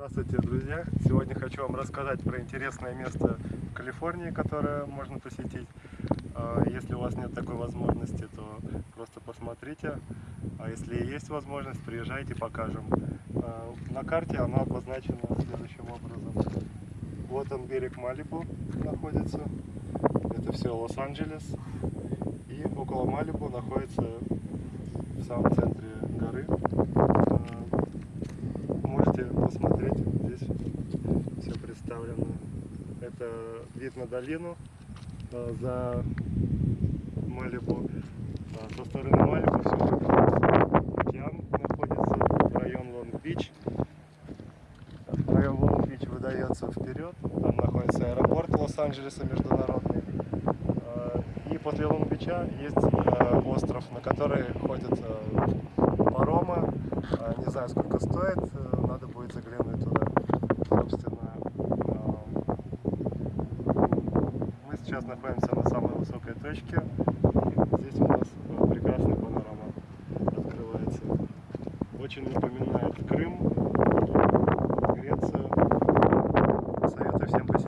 Здравствуйте, друзья! Сегодня хочу вам рассказать про интересное место в Калифорнии, которое можно посетить. А, Если у вас нет такой возможности, то просто посмотрите. А если есть возможность, приезжайте, покажем. А, На карте оно обозначено следующим образом. Вот он берег Малибу находится. Это все Лос-Анджелес. И около Малибу находится в самом центре посмотреть, здесь все представлено. Это вид на долину а, за Малибу. А, Со стороны Малибу все океан находится, район Лонг-Бич. Район Лонг-Бич выдается вперед, там находится аэропорт Лос-Анджелеса международный. А, И после Лонг-Бича есть остров, на который ходят знаю, сколько стоит, э, надо будет заглянуть туда. Собственно, мы сейчас находимся на самой высокой точке. Здесь у нас э, прекрасная панорама открывается. Очень напоминает Крым, Грецию. Советую всем посетить.